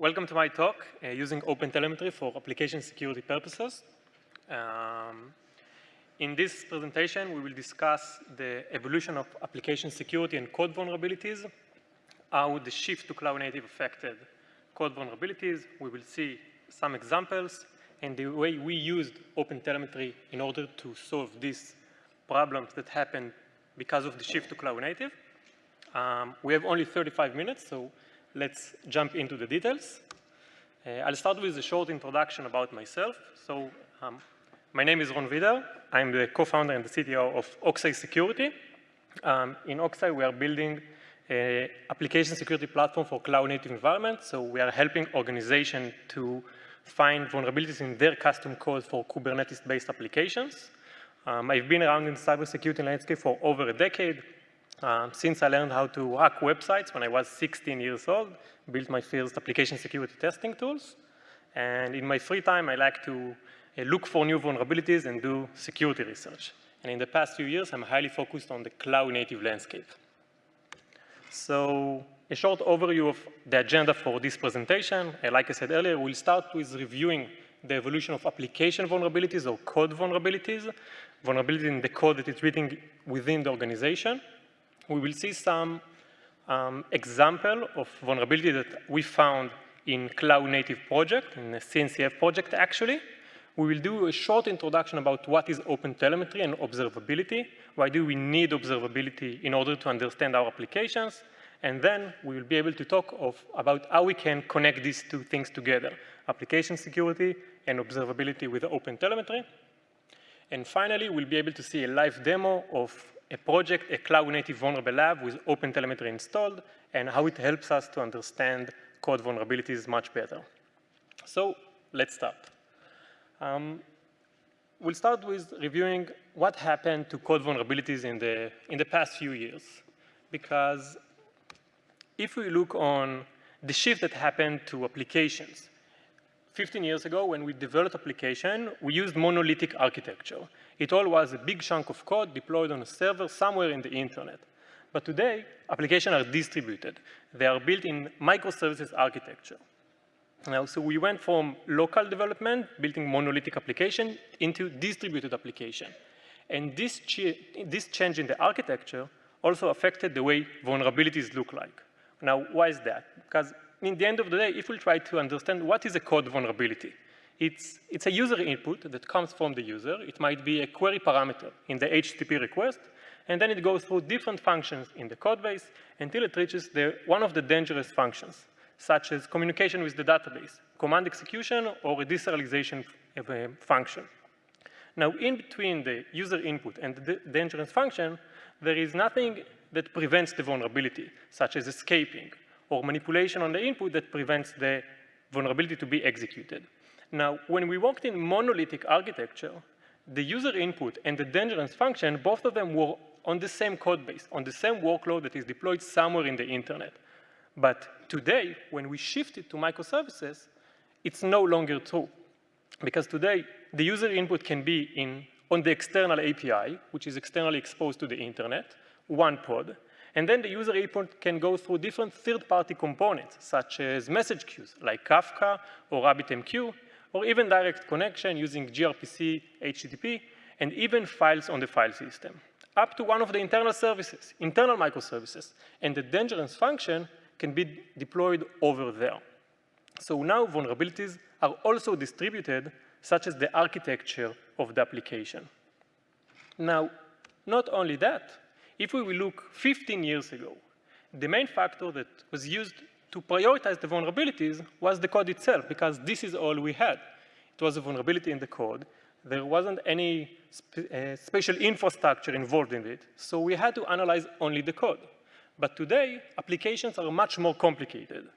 welcome to my talk uh, using OpenTelemetry for application security purposes. Um, in this presentation, we will discuss the evolution of application security and code vulnerabilities, how the shift to cloud native affected code vulnerabilities. We will see some examples and the way we used OpenTelemetry in order to solve these problems that happened because of the shift to cloud native. Um, we have only 35 minutes, so let's jump into the details. Uh, I'll start with a short introduction about myself. So um, my name is Ron Vider. I'm the co-founder and the CTO of Oxeye Security. Um, in Oxeye, we are building an application security platform for cloud-native environments. So we are helping organizations to find vulnerabilities in their custom code for Kubernetes-based applications. Um, I've been around in cybersecurity landscape for over a decade. Um, since I learned how to hack websites when I was 16 years old, built my first application security testing tools. And in my free time, I like to uh, look for new vulnerabilities and do security research. And in the past few years, I'm highly focused on the cloud-native landscape. So a short overview of the agenda for this presentation. Uh, like I said earlier, we'll start with reviewing the evolution of application vulnerabilities or code vulnerabilities, vulnerability in the code that is written within the organization we will see some um, example of vulnerability that we found in cloud native project, in the CNCF project actually. We will do a short introduction about what is OpenTelemetry and observability. Why do we need observability in order to understand our applications? And then we will be able to talk of, about how we can connect these two things together, application security and observability with OpenTelemetry. And finally, we'll be able to see a live demo of a project, a cloud-native vulnerable lab with OpenTelemetry installed, and how it helps us to understand code vulnerabilities much better. So let's start. Um, we'll start with reviewing what happened to code vulnerabilities in the, in the past few years. Because if we look on the shift that happened to applications, 15 years ago, when we developed application, we used monolithic architecture. It all was a big chunk of code deployed on a server somewhere in the internet. But today, applications are distributed. They are built in microservices architecture. Now, so we went from local development, building monolithic application, into distributed application. And this, ch this change in the architecture also affected the way vulnerabilities look like. Now, why is that? Because in the end of the day, if we try to understand what is a code vulnerability, it's, it's a user input that comes from the user. It might be a query parameter in the HTTP request, and then it goes through different functions in the code base until it reaches the, one of the dangerous functions, such as communication with the database, command execution, or a deserialization function. Now, in between the user input and the dangerous function, there is nothing that prevents the vulnerability, such as escaping or manipulation on the input that prevents the vulnerability to be executed. Now, when we worked in monolithic architecture, the user input and the dangerous function, both of them were on the same code base, on the same workload that is deployed somewhere in the internet. But today, when we shifted to microservices, it's no longer true. Because today, the user input can be in, on the external API, which is externally exposed to the internet, one pod, and then the user input can go through different third-party components, such as message queues, like Kafka or RabbitMQ, or even direct connection using gRPC, HTTP, and even files on the file system, up to one of the internal services, internal microservices, and the dangerous function can be deployed over there. So now vulnerabilities are also distributed, such as the architecture of the application. Now, not only that, if we look 15 years ago, the main factor that was used to prioritize the vulnerabilities was the code itself, because this is all we had. It was a vulnerability in the code. There wasn't any spe uh, special infrastructure involved in it, so we had to analyze only the code. But today, applications are much more complicated.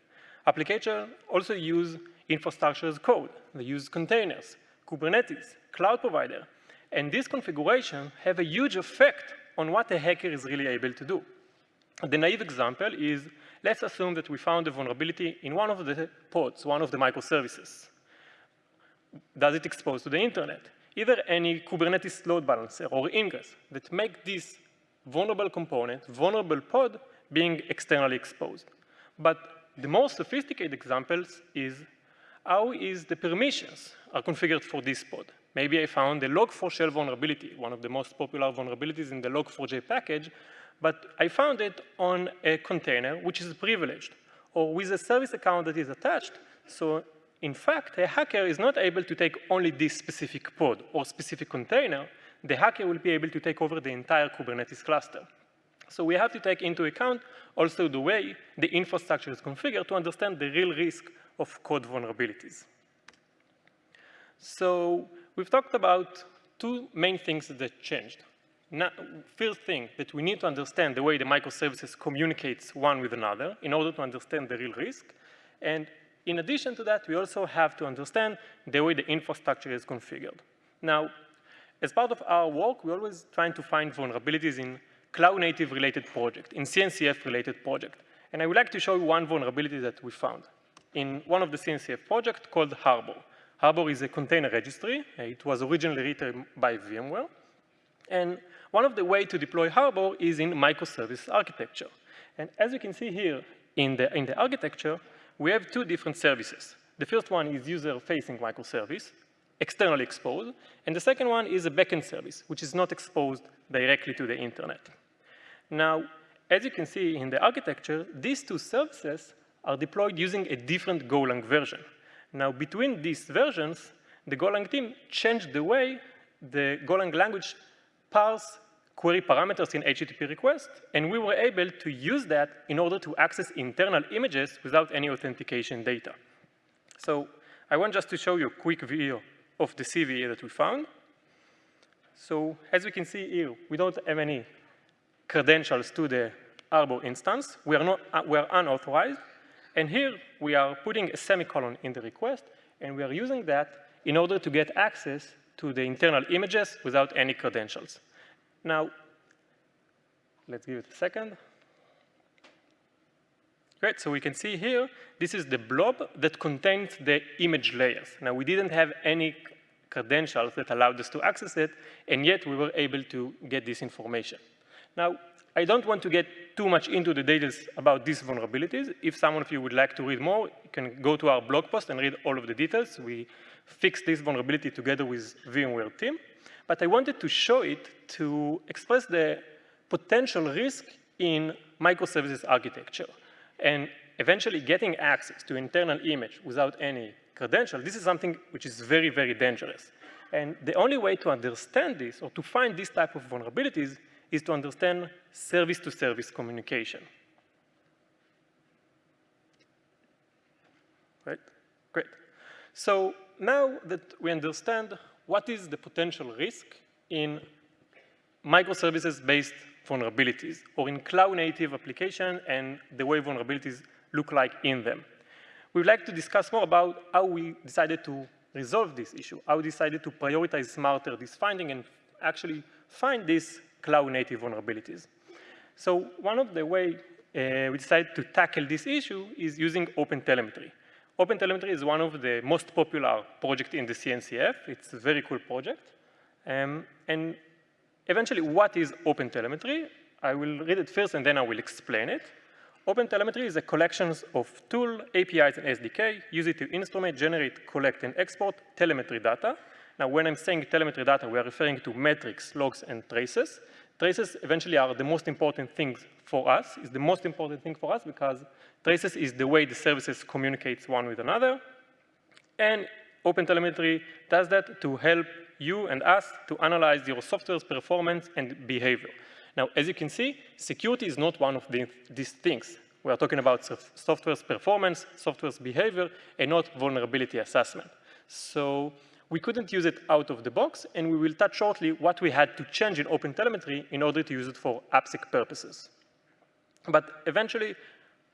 Applications also use infrastructure as code. They use containers, Kubernetes, cloud provider, and this configuration have a huge effect on what a hacker is really able to do. The naive example is, let's assume that we found a vulnerability in one of the pods, one of the microservices. Does it expose to the internet? Either any Kubernetes load balancer or ingress that make this vulnerable component, vulnerable pod, being externally exposed. But the more sophisticated examples is how is the permissions are configured for this pod. Maybe I found the log4shell vulnerability, one of the most popular vulnerabilities in the log4j package, but I found it on a container which is privileged or with a service account that is attached. So in fact, a hacker is not able to take only this specific pod or specific container. The hacker will be able to take over the entire Kubernetes cluster. So we have to take into account also the way the infrastructure is configured to understand the real risk of code vulnerabilities. So we've talked about two main things that changed. First thing, that we need to understand the way the microservices communicates one with another in order to understand the real risk. And in addition to that, we also have to understand the way the infrastructure is configured. Now, as part of our work, we're always trying to find vulnerabilities in cloud-native related project, in CNCF related project. And I would like to show you one vulnerability that we found in one of the CNCF projects called Harbor. Harbor is a container registry. It was originally written by VMware. And one of the ways to deploy Harbor is in microservice architecture. And as you can see here in the, in the architecture, we have two different services. The first one is user-facing microservice, externally exposed, and the second one is a backend service, which is not exposed directly to the internet. Now, as you can see in the architecture, these two services are deployed using a different Golang version. Now, between these versions, the Golang team changed the way the Golang language parse query parameters in HTTP request, and we were able to use that in order to access internal images without any authentication data. So I want just to show you a quick video of the CVE that we found. So as we can see here, we don't have any credentials to the Harbor instance. We are, not, uh, we are unauthorized. And here we are putting a semicolon in the request, and we are using that in order to get access to the internal images without any credentials. Now, let's give it a second. Great, so we can see here, this is the blob that contains the image layers. Now, we didn't have any credentials that allowed us to access it, and yet we were able to get this information. Now, I don't want to get too much into the details about these vulnerabilities. If some of you would like to read more, you can go to our blog post and read all of the details. We fixed this vulnerability together with VMware team. But I wanted to show it to express the potential risk in microservices architecture. And eventually getting access to internal image without any credential, this is something which is very, very dangerous. And the only way to understand this or to find this type of vulnerabilities is to understand service-to-service -service communication. Right? Great. So now that we understand what is the potential risk in microservices-based vulnerabilities or in cloud-native application and the way vulnerabilities look like in them. We'd like to discuss more about how we decided to resolve this issue, how we decided to prioritize smarter this finding and actually find these cloud-native vulnerabilities. So one of the way uh, we decided to tackle this issue is using OpenTelemetry. OpenTelemetry is one of the most popular projects in the CNCF. It's a very cool project. Um, and eventually, what is OpenTelemetry? I will read it first and then I will explain it. OpenTelemetry is a collection of tool, APIs, and SDK, use it to instrument, generate, collect, and export telemetry data. Now, when I'm saying telemetry data, we are referring to metrics, logs, and traces. Traces eventually are the most important things for us, is the most important thing for us because traces is the way the services communicate one with another. And OpenTelemetry does that to help you and us to analyze your software's performance and behavior. Now, as you can see, security is not one of the, these things. We are talking about software's performance, software's behavior, and not vulnerability assessment. So we couldn't use it out of the box, and we will touch shortly what we had to change in OpenTelemetry in order to use it for AppSec purposes. But eventually,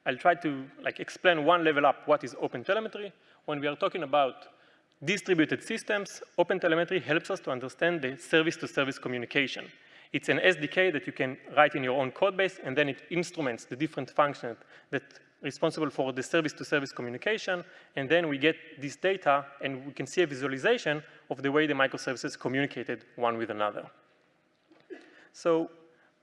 I'll try to like explain one level up what is OpenTelemetry. When we are talking about distributed systems, OpenTelemetry helps us to understand the service-to-service -service communication. It's an SDK that you can write in your own code base, and then it instruments the different functions that responsible for the service-to-service -service communication, and then we get this data, and we can see a visualization of the way the microservices communicated one with another. So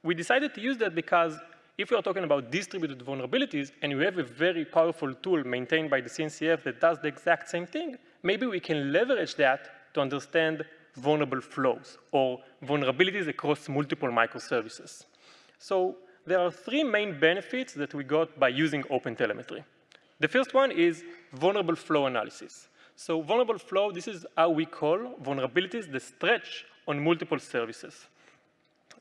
we decided to use that because if we are talking about distributed vulnerabilities and we have a very powerful tool maintained by the CNCF that does the exact same thing, maybe we can leverage that to understand vulnerable flows or vulnerabilities across multiple microservices. So there are three main benefits that we got by using OpenTelemetry. The first one is vulnerable flow analysis. So vulnerable flow, this is how we call vulnerabilities that stretch on multiple services.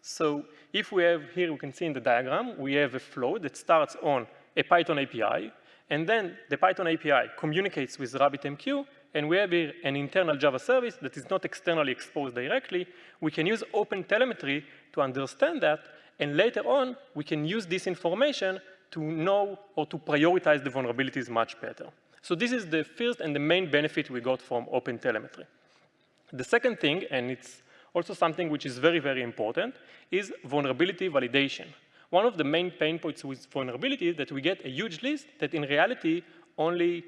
So if we have here, we can see in the diagram, we have a flow that starts on a Python API, and then the Python API communicates with RabbitMQ, and we have an internal Java service that is not externally exposed directly. We can use OpenTelemetry to understand that, and later on, we can use this information to know or to prioritize the vulnerabilities much better. So this is the first and the main benefit we got from OpenTelemetry. The second thing, and it's also something which is very, very important, is vulnerability validation. One of the main pain points with vulnerability is that we get a huge list that in reality only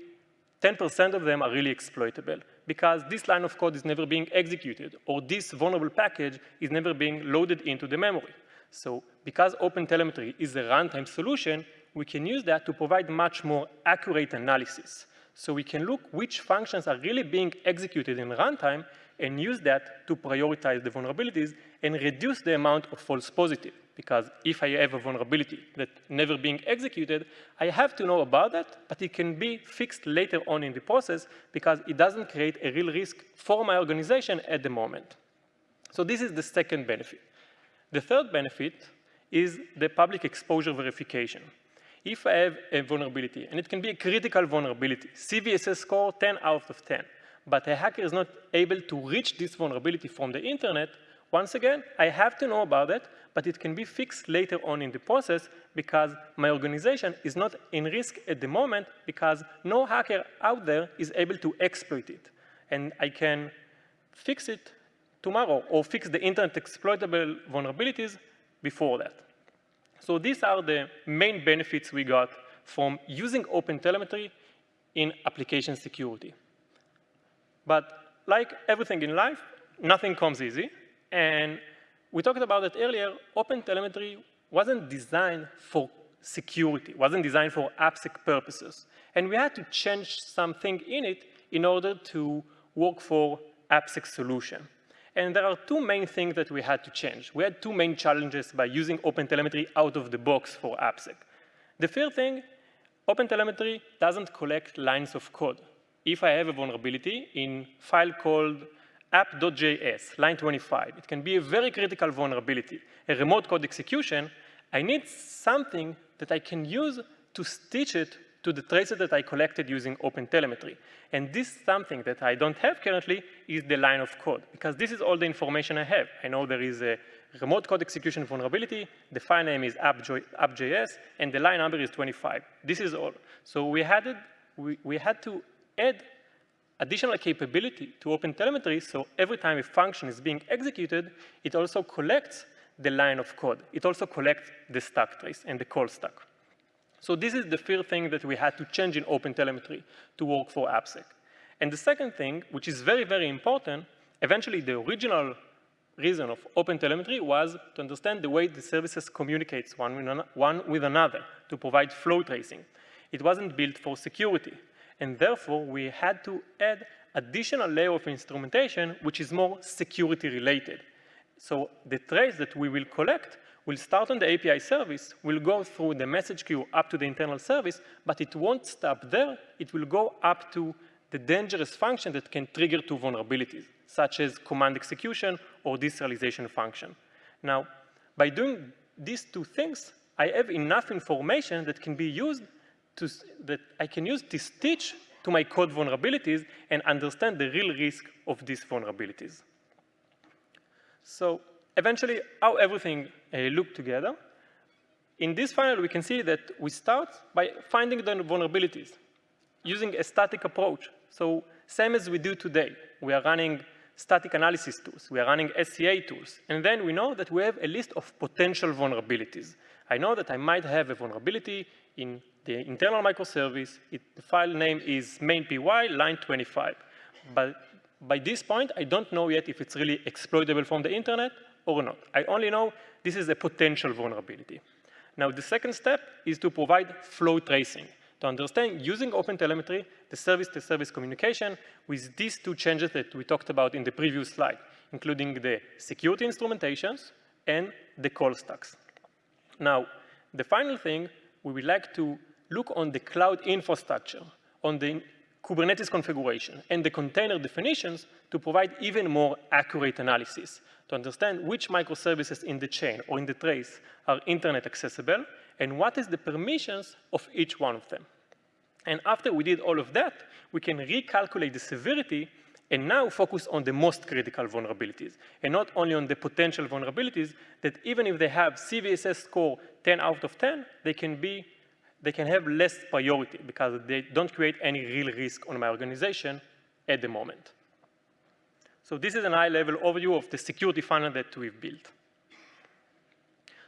10% of them are really exploitable because this line of code is never being executed or this vulnerable package is never being loaded into the memory. So because OpenTelemetry is a runtime solution, we can use that to provide much more accurate analysis. So we can look which functions are really being executed in runtime and use that to prioritize the vulnerabilities and reduce the amount of false positive. Because if I have a vulnerability that never being executed, I have to know about that, but it can be fixed later on in the process because it doesn't create a real risk for my organization at the moment. So this is the second benefit. The third benefit is the public exposure verification if I have a vulnerability, and it can be a critical vulnerability, CVSS score 10 out of 10, but a hacker is not able to reach this vulnerability from the internet, once again, I have to know about it, but it can be fixed later on in the process because my organization is not in risk at the moment because no hacker out there is able to exploit it. And I can fix it tomorrow or fix the internet exploitable vulnerabilities before that. So these are the main benefits we got from using OpenTelemetry in application security. But like everything in life, nothing comes easy. And we talked about it earlier, OpenTelemetry wasn't designed for security, wasn't designed for AppSec purposes. And we had to change something in it in order to work for AppSec solution. And there are two main things that we had to change. We had two main challenges by using OpenTelemetry out of the box for AppSec. The first thing, OpenTelemetry doesn't collect lines of code. If I have a vulnerability in file called app.js, line 25, it can be a very critical vulnerability, a remote code execution, I need something that I can use to stitch it to the traces that I collected using OpenTelemetry. And this something that I don't have currently is the line of code, because this is all the information I have. I know there is a remote code execution vulnerability, the file name is app.js, and the line number is 25. This is all. So we had, we, we had to add additional capability to OpenTelemetry, so every time a function is being executed, it also collects the line of code. It also collects the stack trace and the call stack. So this is the first thing that we had to change in OpenTelemetry to work for AppSec. And the second thing, which is very, very important, eventually the original reason of OpenTelemetry was to understand the way the services communicates one with, one with another to provide flow tracing. It wasn't built for security. And therefore, we had to add additional layer of instrumentation, which is more security related. So the trace that we will collect will start on the API service, will go through the message queue up to the internal service, but it won't stop there. It will go up to the dangerous function that can trigger two vulnerabilities, such as command execution or deserialization function. Now, by doing these two things, I have enough information that can be used to, that I can use to stitch to my code vulnerabilities and understand the real risk of these vulnerabilities. So eventually, how everything uh, look together. In this funnel, we can see that we start by finding the vulnerabilities using a static approach. So same as we do today, we are running static analysis tools, we are running SCA tools, and then we know that we have a list of potential vulnerabilities. I know that I might have a vulnerability in the internal microservice, it, the file name is main.py line 25. But by this point, I don't know yet if it's really exploitable from the internet or not. I only know this is a potential vulnerability. Now, the second step is to provide flow tracing to understand using OpenTelemetry, the service-to-service -service communication with these two changes that we talked about in the previous slide, including the security instrumentations and the call stacks. Now, the final thing, we would like to look on the cloud infrastructure, on the Kubernetes configuration, and the container definitions to provide even more accurate analysis to understand which microservices in the chain or in the trace are internet accessible and what is the permissions of each one of them. And after we did all of that, we can recalculate the severity and now focus on the most critical vulnerabilities, and not only on the potential vulnerabilities that even if they have CVSS score 10 out of 10, they can be, they can have less priority because they don't create any real risk on my organization at the moment. So this is an high-level overview of the security funnel that we've built.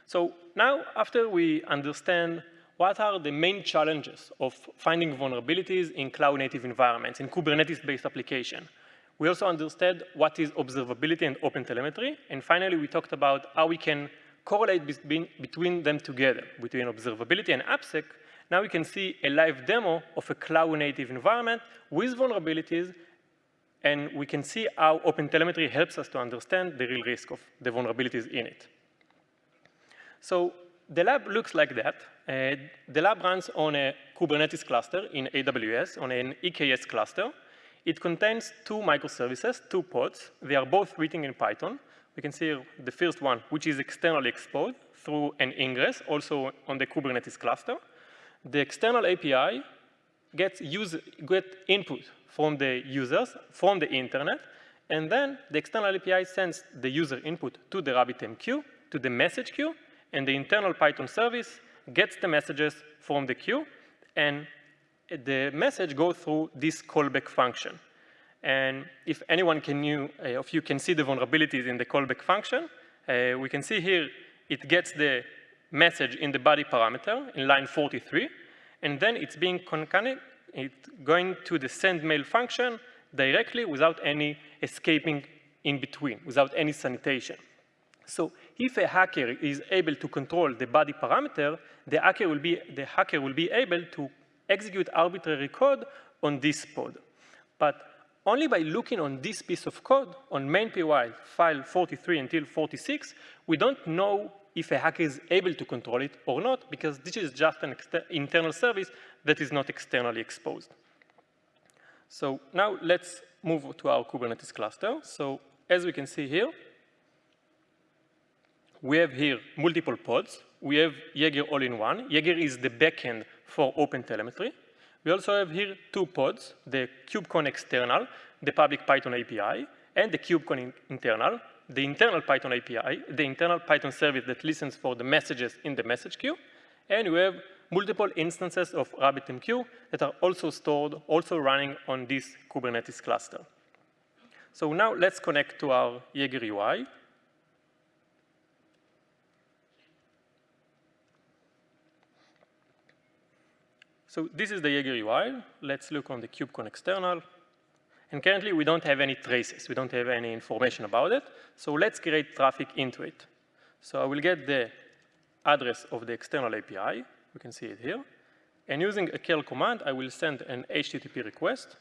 So now, after we understand what are the main challenges of finding vulnerabilities in cloud-native environments, in Kubernetes-based application, we also understood what is observability and OpenTelemetry, and finally, we talked about how we can correlate between, between them together, between observability and AppSec. Now we can see a live demo of a cloud-native environment with vulnerabilities and we can see how OpenTelemetry helps us to understand the real risk of the vulnerabilities in it. So the lab looks like that. Uh, the lab runs on a Kubernetes cluster in AWS, on an EKS cluster. It contains two microservices, two pods. They are both written in Python. We can see the first one, which is externally exposed through an ingress, also on the Kubernetes cluster. The external API gets get input from the users, from the internet, and then the external API sends the user input to the RabbitMQ, to the message queue, and the internal Python service gets the messages from the queue, and the message goes through this callback function. And if anyone can you, uh, of you can see the vulnerabilities in the callback function, uh, we can see here it gets the message in the body parameter in line 43, and then it's being concatenated it's going to the send mail function directly without any escaping in between, without any sanitation. So if a hacker is able to control the body parameter, the hacker will be, the hacker will be able to execute arbitrary code on this pod. But only by looking on this piece of code, on main.py file 43 until 46, we don't know if a hacker is able to control it or not, because this is just an internal service that is not externally exposed. So now let's move to our Kubernetes cluster. So as we can see here, we have here multiple pods. We have Jaeger all-in-one. Jaeger is the backend for OpenTelemetry. We also have here two pods, the KubeCon external, the public Python API, and the KubeCon internal, the internal Python API, the internal Python service that listens for the messages in the message queue, and we have multiple instances of RabbitMQ that are also stored, also running on this Kubernetes cluster. So now let's connect to our Jaeger UI. So this is the Jaeger UI. Let's look on the KubeCon external. And currently, we don't have any traces. We don't have any information about it. So let's create traffic into it. So I will get the address of the external API. We can see it here. And using a curl command, I will send an HTTP request.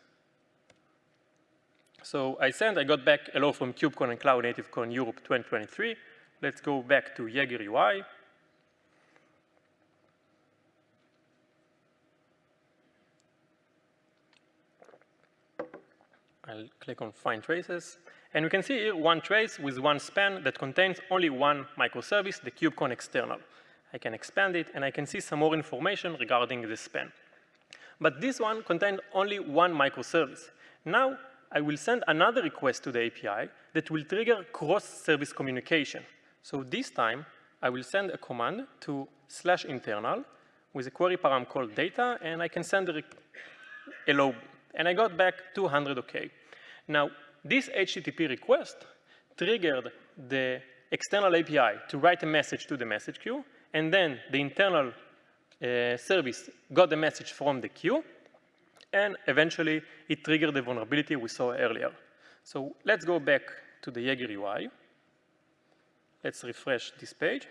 So I sent, I got back hello from KubeCon and Cloud Native Con Europe 2023. Let's go back to Jaeger UI. I'll click on Find Traces. And we can see here one trace with one span that contains only one microservice, the KubeCon external. I can expand it, and I can see some more information regarding the span. But this one contained only one microservice. Now, I will send another request to the API that will trigger cross-service communication. So this time, I will send a command to slash internal with a query param called data, and I can send a hello. And I got back 200 OK. Now, this HTTP request triggered the external API to write a message to the message queue, and then the internal uh, service got the message from the queue, and eventually it triggered the vulnerability we saw earlier. So let's go back to the Jaeger UI. Let's refresh this page.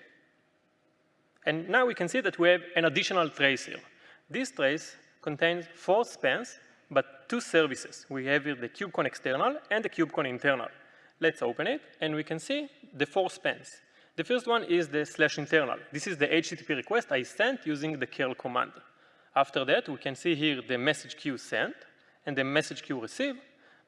And now we can see that we have an additional trace here. This trace contains four spans, but two services. We have here the KubeCon external and the KubeCon internal. Let's open it, and we can see the four spans. The first one is the slash internal. This is the HTTP request I sent using the curl command. After that, we can see here the message queue sent and the message queue received.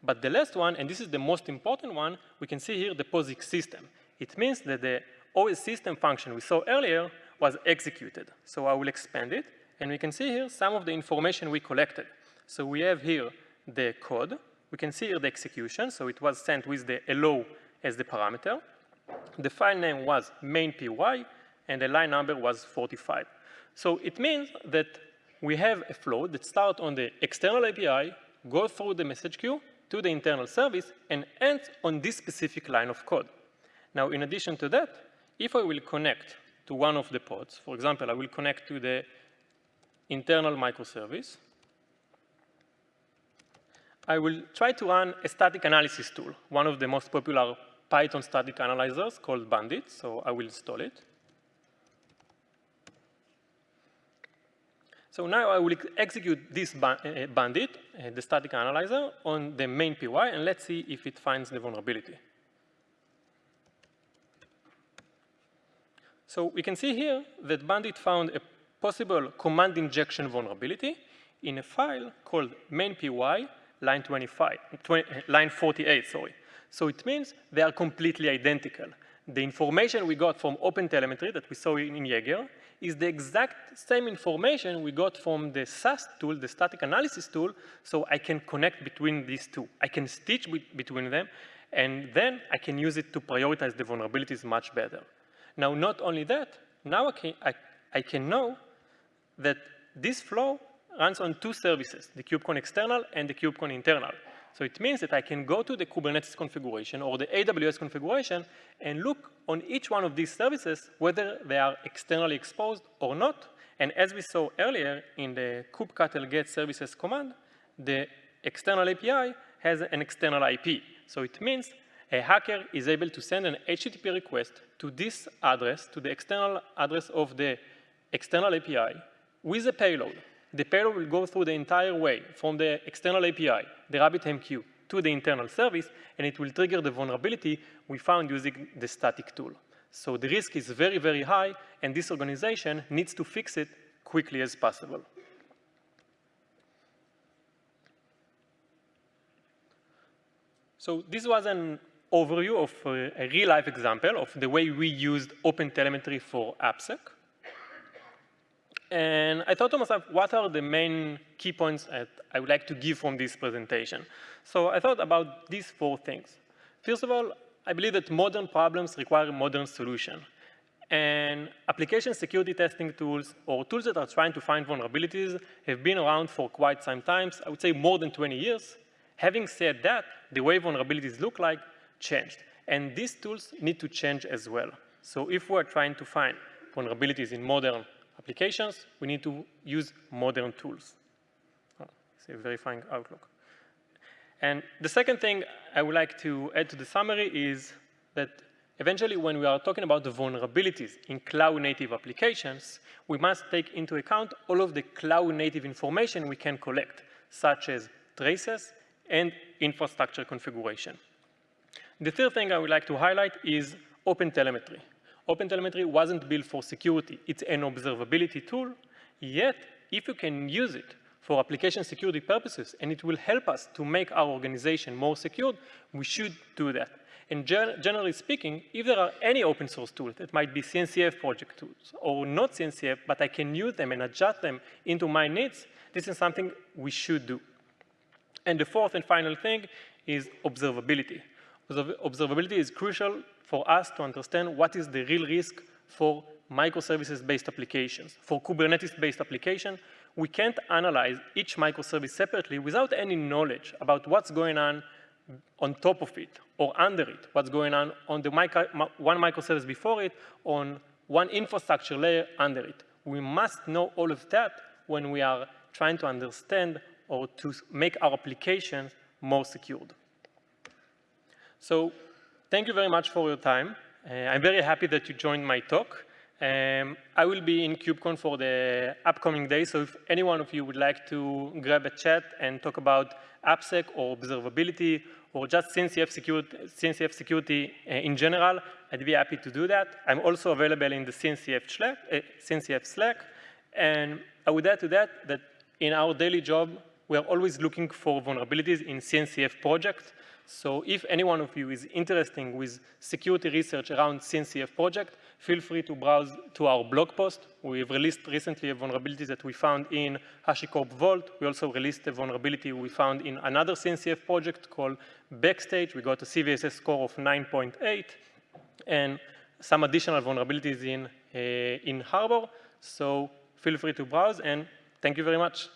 But the last one, and this is the most important one, we can see here the POSIX system. It means that the OS system function we saw earlier was executed. So I will expand it, and we can see here some of the information we collected. So we have here the code. We can see here the execution, so it was sent with the hello as the parameter. The file name was main.py, and the line number was 45. So it means that we have a flow that starts on the external API, goes through the message queue to the internal service, and ends on this specific line of code. Now, in addition to that, if I will connect to one of the pods, for example, I will connect to the internal microservice, I will try to run a static analysis tool, one of the most popular Python static analyzers called Bandit, so I will install it. So now I will execute this uh, bandit, uh, the static analyzer, on the main PY, and let's see if it finds the vulnerability. So we can see here that Bandit found a possible command injection vulnerability in a file called main.py line 25, 20, line 48, sorry. So it means they are completely identical. The information we got from OpenTelemetry that we saw in, Jaeger is the exact same information we got from the SAST tool, the static analysis tool, so I can connect between these two. I can stitch between them, and then I can use it to prioritize the vulnerabilities much better. Now, not only that, now I can, I, I can know that this flow runs on two services, the KubeCon external and the KubeCon internal. So it means that I can go to the Kubernetes configuration or the AWS configuration and look on each one of these services whether they are externally exposed or not. And as we saw earlier in the kubectl get services command, the external API has an external IP. So it means a hacker is able to send an HTTP request to this address, to the external address of the external API with a payload the payload will go through the entire way from the external API, the RabbitMQ, to the internal service, and it will trigger the vulnerability we found using the static tool. So the risk is very, very high, and this organization needs to fix it quickly as possible. So this was an overview of a real-life example of the way we used OpenTelemetry for AppSec. And I thought to myself, what are the main key points that I would like to give from this presentation? So I thought about these four things. First of all, I believe that modern problems require modern solution. And application security testing tools or tools that are trying to find vulnerabilities have been around for quite some time, I would say more than 20 years. Having said that, the way vulnerabilities look like changed. And these tools need to change as well. So if we're trying to find vulnerabilities in modern applications, we need to use modern tools. Oh, say verifying Outlook. And the second thing I would like to add to the summary is that eventually when we are talking about the vulnerabilities in cloud-native applications, we must take into account all of the cloud-native information we can collect, such as traces and infrastructure configuration. The third thing I would like to highlight is OpenTelemetry. OpenTelemetry wasn't built for security. It's an observability tool, yet if you can use it for application security purposes and it will help us to make our organization more secure, we should do that. And gen generally speaking, if there are any open source tools that might be CNCF project tools or not CNCF, but I can use them and adjust them into my needs, this is something we should do. And the fourth and final thing is observability. Observability is crucial for us to understand what is the real risk for microservices-based applications. For Kubernetes-based application, we can't analyze each microservice separately without any knowledge about what's going on on top of it or under it, what's going on on the micro, one microservice before it, on one infrastructure layer under it. We must know all of that when we are trying to understand or to make our applications more secured. So thank you very much for your time. Uh, I'm very happy that you joined my talk. Um, I will be in KubeCon for the upcoming day, so if any one of you would like to grab a chat and talk about AppSec or observability or just CNCF security, CNCF security uh, in general, I'd be happy to do that. I'm also available in the CNCF uh, CNCF Slack. And I would add to that that in our daily job, we are always looking for vulnerabilities in CNCF projects. So if any one of you is interested with security research around CNCF project, feel free to browse to our blog post. We've released recently a vulnerability that we found in HashiCorp Vault. We also released a vulnerability we found in another CNCF project called Backstage. We got a CVSS score of 9.8 and some additional vulnerabilities in, uh, in Harbor. So feel free to browse and thank you very much.